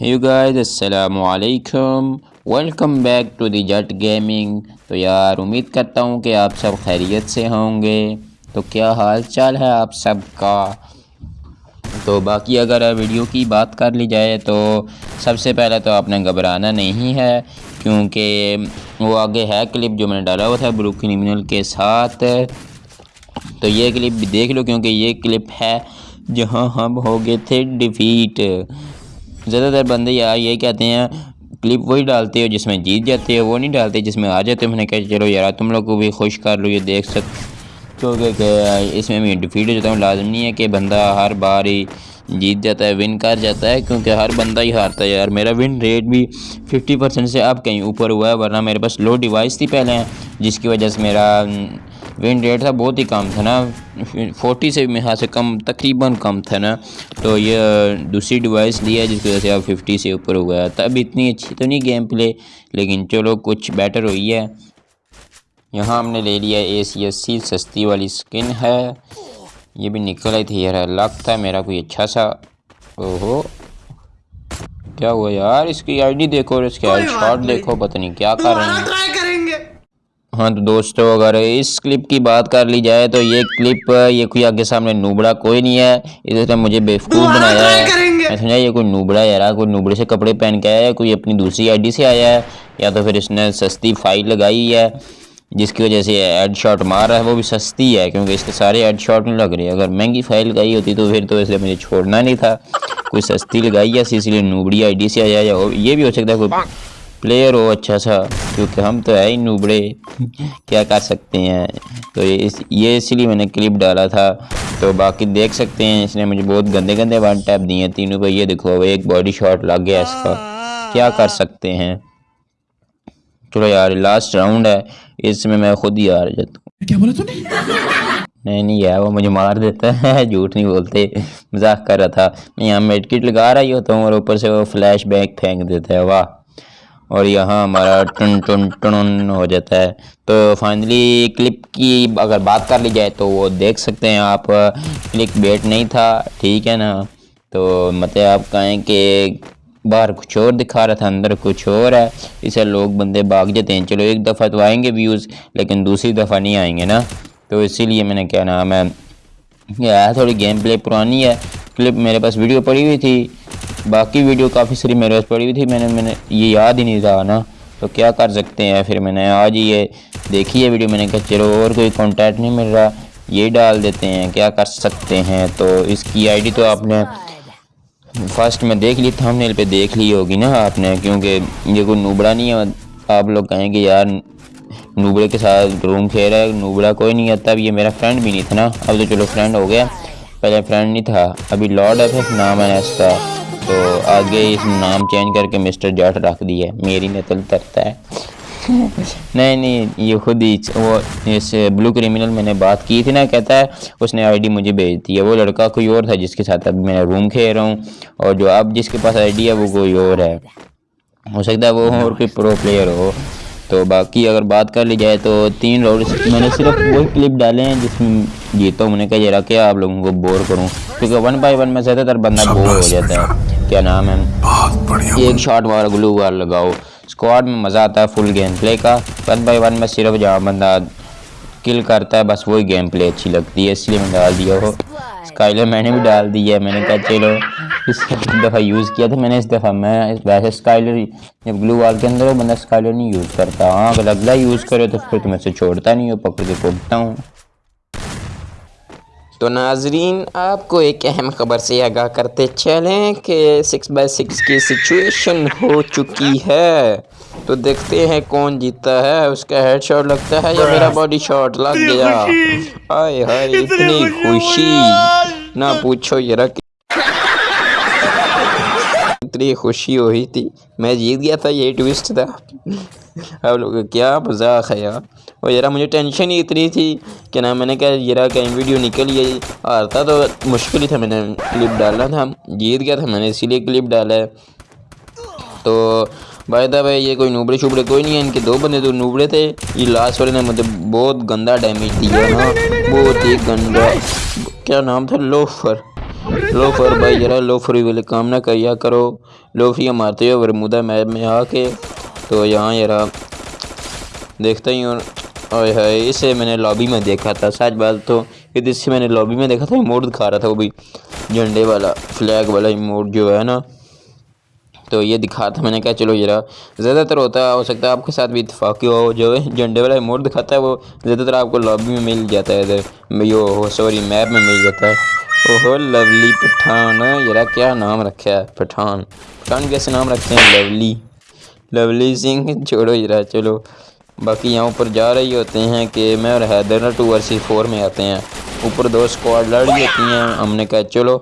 Have guys السلام علیکم welcome back to the Jatt gaming تو یار، امید کرتا ہوں کہ آپ سب خیریت سے ہوں گے۔ تو کیا حال چال ہے آپ سب کا؟ تو باقی اگر ویڈیو کی بات کر لی جائے تو سب سے پہلے تو آپ نے گھبرانا نہیں ہے، کیونکہ وہ آگے ہے کلپ جو میں نے ڈالا ہوا تھا برو کرمنل کے ساتھ۔ تو یہ کلپ بھی دیکھ لو، کیونکہ یہ کلپ ہے جہاں ہم ہو گئے تھے ڈیفیٹ۔ زیادہ تر بندے یار یہ کہتے ہیں کلپ وہی ڈالتے ہو جس میں جیت جاتے ہو، وہ نہیں ڈالتے جس میں آ جاتے میں نے کہا چلو یار، تم لوگ کو بھی خوش کر لو، یہ دیکھ سک۔ کیونکہ کہ اس میں بھی ڈیفیٹ ہو جاتا ہوں، لازم نہیں ہے کہ بندہ ہر بار ہی جیت جاتا ہے ون کر جاتا ہے، کیونکہ ہر بندہ ہی ہارتا ہے یار۔ میرا ون ریٹ بھی ففٹی پرسینٹ سے اب کہیں اوپر ہوا ہے، ورنہ میرے پاس لو ڈیوائس تھی پہلے، جس کی وجہ سے میرا ون ریٹ تھا بہت ہی کم تھا نا فورٹی سے بھی سے کم تقریباً کم تھا نا۔ تو یہ دوسری ڈیوائس لی ہے جس کی وجہ سے اب ففٹی سے اوپر ہوا ہے تب اتنی اچھی تو نہیں گیم پلے لیکن چلو کچھ بیٹر ہوئی ہے۔ یہاں ہم نے لے لیا اے سی ایس سی سستی والی سکن ہے۔ یہ بھی نکل آئی تھی یار لک تھا میرا کوئی اچھا سا۔ اوہو۔ کیا ہوا یار؟ اس کی آئی ڈی دیکھو اور اس کے آئی شاٹ دیکھو پتہ نہیں کیا کر رہے ہیں ہاں تو دوستو اگر اس کلپ کی بات کر لی جائے تو یہ کلپ یہ کوئی آگے سامنے نوبڑا کوئی نہیں ہے۔ اس نے مجھے بیوقوف بنایا ہے۔ میں سمجھا یہ کوئی نوبڑا یار کوئی نوبڑے سے کپڑے پہن کے آیا ہے کوئی اپنی دوسری آئی ڈی سے آیا ہے یا تو پھر اس نے سستی فائل لگائی ہے جس کی وجہ سے ایڈ شاٹ مار رہا ہے وہ بھی سستی ہے کیونکہ اس کے سارے ایڈ شاٹ نہیں لگ رہے۔ اگر مہنگی فائل لگائی ہوتی تو پھر تو اس لیے مجھے چھوڑنا نہیں تھا۔ کوئی سستی لگائی ہے اسی لیے نوبڑی آئی ڈی سے آیا یا یہ بھی ہو سکتا ہے کوئی پلیئر ہو اچھا سا کیونکہ ہم تو ہے ہی نوبڑے کیا کر سکتے ہیں تو یہ اسی لیے میں نے کلپ ڈالا تھا تو باقی دیکھ سکتے ہیں اس نے مجھے بہت گندے گندے ون ٹیپ دیے ہیں تینوں پہ یہ دیکھو ایک باڈی شاٹ لگ گیا اس کا کیا کر سکتے ہیں چلو یار لاسٹ راؤنڈ ہے اس میں میں خود ہی آ جاتا ہوں کیا بولا تو نہیں نہیں ہے وہ مجھے مار دیتا ہے جھوٹ نہیں بولتے مذاق کر رہا تھا میں یہاں میڈ کٹ لگا رہا ہی ہوتا ہوں اور اوپر سے وہ فلیش بیک پھینک دیتا ہے واہ اور یہاں ہمارا ٹن ٹن ٹن ہو جاتا ہے۔ تو فائنلی کلپ کی اگر بات کر لی جائے تو وہ دیکھ سکتے ہیں آپ۔ کلک بیٹ نہیں تھا، ٹھیک ہے نا۔ تو مطلب آپ کہیں کہ باہر کچھ اور دکھا رہا تھا، اندر کچھ اور ہے۔ اسے لوگ بندے بھاگ جاتے ہیں۔ چلو ایک دفعہ تو آئیں گے ویوز لیکن دوسری دفعہ نہیں آئیں گے نا۔ تو اسی لیے میں نے کیا نام ہے، یہ تھوڑی گیم پلے پرانی ہے۔ کلپ میرے پاس ویڈیو پڑی ہوئی تھی۔ باقی ویڈیو کافی ساری میرے پاس پڑی ہوئی تھی، میں نے میں نے یہ یاد ہی نہیں تھا نا۔ تو کیا کر سکتے ہیں؟ پھر میں نے آج یہ دیکھی ہے ویڈیو، میں نے کہا چلو اور کوئی کانٹیکٹ نہیں مل رہا۔ یہ ڈال دیتے ہیں، کیا کر سکتے ہیں؟ تو اس کی آئی ڈی تو آپ نے فرسٹ میں دیکھ لی تھم نیل پہ دیکھ لی ہوگی نا آپ نے، کیونکہ یہ کوئی نوبڑا نہیں ہے۔ آپ لوگ کہیں گے یار، نوبڑے کے ساتھ روم کھیل رہا ہے، نوبڑا کوئی نہیں ہے۔ تب یہ میرا فرینڈ بھی نہیں تھا نا۔ اب تو چلو فرینڈ ہو گیا۔ پہلے فرینڈ نہیں تھا، ابھی لارڈ ہے پھر نام ہے اس کا۔ تو آگے اس نام چینج کر کے مسٹر جاٹ رکھ دیا ہے۔ میری نتل ترتا ہے۔ نہیں نہیں، یہ خود ہی وہ اس بلو کریمنل میں نے بات کی تھی نا، کہتا ہے، اس نے آئی ڈی مجھے بھیج دی ہے۔ وہ لڑکا کوئی اور تھا جس کے ساتھ اب میں روم کھیل رہا ہوں۔ اور جو اب جس کے پاس آئی ڈی ہے، وہ کوئی اور ہے۔ ہو سکتا ہے وہ اور کوئی پرو پلیئر ہو۔ تو باقی اگر بات کر لی جائے تو تین راؤنڈ میں نے صرف وہی کلپ ڈالے ہیں جس میں جیتا ہوں۔ میں نے کہا ذرا کیا آپ لوگوں کو بور کروں؟ کیونکہ ون بائی ون میں زیادہ تر بندہ بور ہو جاتا ہے۔ کیا نام ہے؟ ایک شاٹ والا گلو وار لگاؤ۔ اسکواڈ میں مزہ آتا ہے فل گیم پلے کا۔ ون بائی ون میں صرف جہاں بندہ کل کرتا ہے بس وہی گیم پلے اچھی لگتی ہے اس لیے میں ڈال دیا ہو اسکائلر میں نے بھی ڈال دی ہے میں نے کہا چلو اس دفعہ یوز کیا تھا میں نے اس دفعہ میں ویسے اسکائلر جب گلو وال کے اندر ہو بندہ اسکائلر نہیں یوز کرتا۔ ہاں اگر اگلا یوز کرے تو پھر تو میں سے چھوڑتا نہیں ہو پکڑ کے کوٹتا ہوں۔ تو ناظرین آپ کو ایک اہم خبر سے آگاہ کرتے چلیں کہ سکس بائی سکس کی سچویشن ہو چکی ہے۔ تو دیکھتے ہیں کون جیتا ہے اس کا ہیڈ شاٹ لگتا ہے یا میرا باڈی شاٹ لگ گیا؟ آئے ہائے اتنی خوشی نہ پوچھو یہ رکھ اتنی خوشی ہوئی تھی۔ میں جیت گیا تھا یہ ٹوسٹ تھا۔ اب لوگ کیا مذاق ہے یار۔ اور یار مجھے ٹینشن ہی اتنی تھی کہ نا میں نے کہا یار کہیں ویڈیو نکل گئی ہارتا تو مشکل ہی تھا میں نے کلپ ڈالنا تھا جیت گیا تھا میں نے اسی لیے کلپ ڈالا ہے تو بھائی تھا بھائی یہ کوئی نوبڑے شوبڑے کوئی نہیں ہے ان کے دو بندے تو نوبڑے تھے۔ یہ لاسٹ والے نے مجھے بہت گندا ڈیمیج دیا بہت ہی گندا۔ کیا نام تھا؟ لوفر۔ لوفر بھائی ذرا لوفر والے کام نہ کریا کرو۔ لوفریاں مارتے ہو ورمودہ میپ میں آ کے تو یہاں ذرا دیکھتا ہی ہوں۔ اوئے اسے میں نے لابی میں دیکھا تھا۔ سچ بات تو اس سے میں نے لابی میں دیکھا تھا ایموٹ دکھا رہا تھا وہ بھی۔ جھنڈے والا فلیگ والا ایموٹ جو ہے نا۔ تو یہ دکھا تھا، میں نے کہا چلو یہ زیادہ تر ہوتا ہو سکتا ہے آپ کے ساتھ بھی اتفاقی ہو، جو جھنڈے والا ایموٹ دکھاتا ہے، وہ زیادہ تر آپ کو لابی میں مل جاتا ہے۔ ادھر، یہ سوری میپ میں مل جاتا ہے۔ اوہو لولی پٹھان۔ ذرا کیا نام رکھا ہے؟ پٹھان۔ پٹھان کیسے نام رکھتے ہیں؟ لولی لولی سنگھ چھوڑو ذرا چلو۔ باقی یہاں اوپر جا رہی ہوتے ہیں کہ میں اور حیدر ٹو ور سی فور میں آتے ہیں۔ اوپر دو اسکواڈ لڑ رہی ہوتی ہیں۔ ہم نے کہا چلو،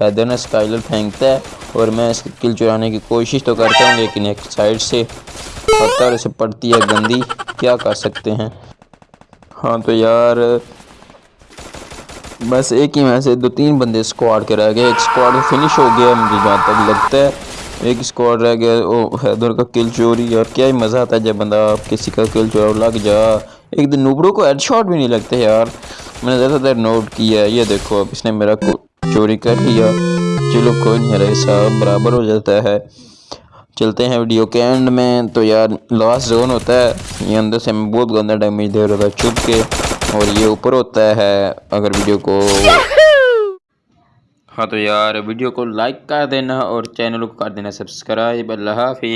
حیدر نے اسکائلر پھینکتا ہے اور میں اس کل چرانے کی کوشش تو کرتا ہوں، لیکن ایک سائڈ سے پتھر اسے پڑتی ہے گندی۔ کیا کر سکتے ہیں؟ ہاں تو یار، بس ایک ہی میں سے دو تین بندے اسکواڈ کے رہ گئے۔ ایک اسکواڈ فنش ہو گیا مجھے جہاں تک لگتا ہے۔ ایک اسکواڈ رہ گیا، وہ حیدر کا کل چوری، اور کیا ہی مزہ آتا ہے جب بندہ کسی کا کل چور لگ جا۔ ایک دن نوبرو کو ہیڈ شاٹ بھی نہیں لگتے یار۔ میں نے زیادہ تر نوٹ کیا ہے، یہ دیکھو، اب اس نے میرا چوری کر لیا۔ چلو، کوئی نہیں رہے صاحب، برابر ہو جاتا ہے۔ چلتے ہیں ویڈیو کے اینڈ میں۔ تو یار لاسٹ زون ہوتا ہے۔ یہ اندر سے بہت گندہ ڈیمیج دے رہا تھا، چھپ کے۔ اور یہ اوپر ہوتا ہے، اگر ویڈیو کو ہاں تو یار، ویڈیو کو لائک کر دینا اور چینل کو کر دینا، سبسکرائب، اللہ حافظ۔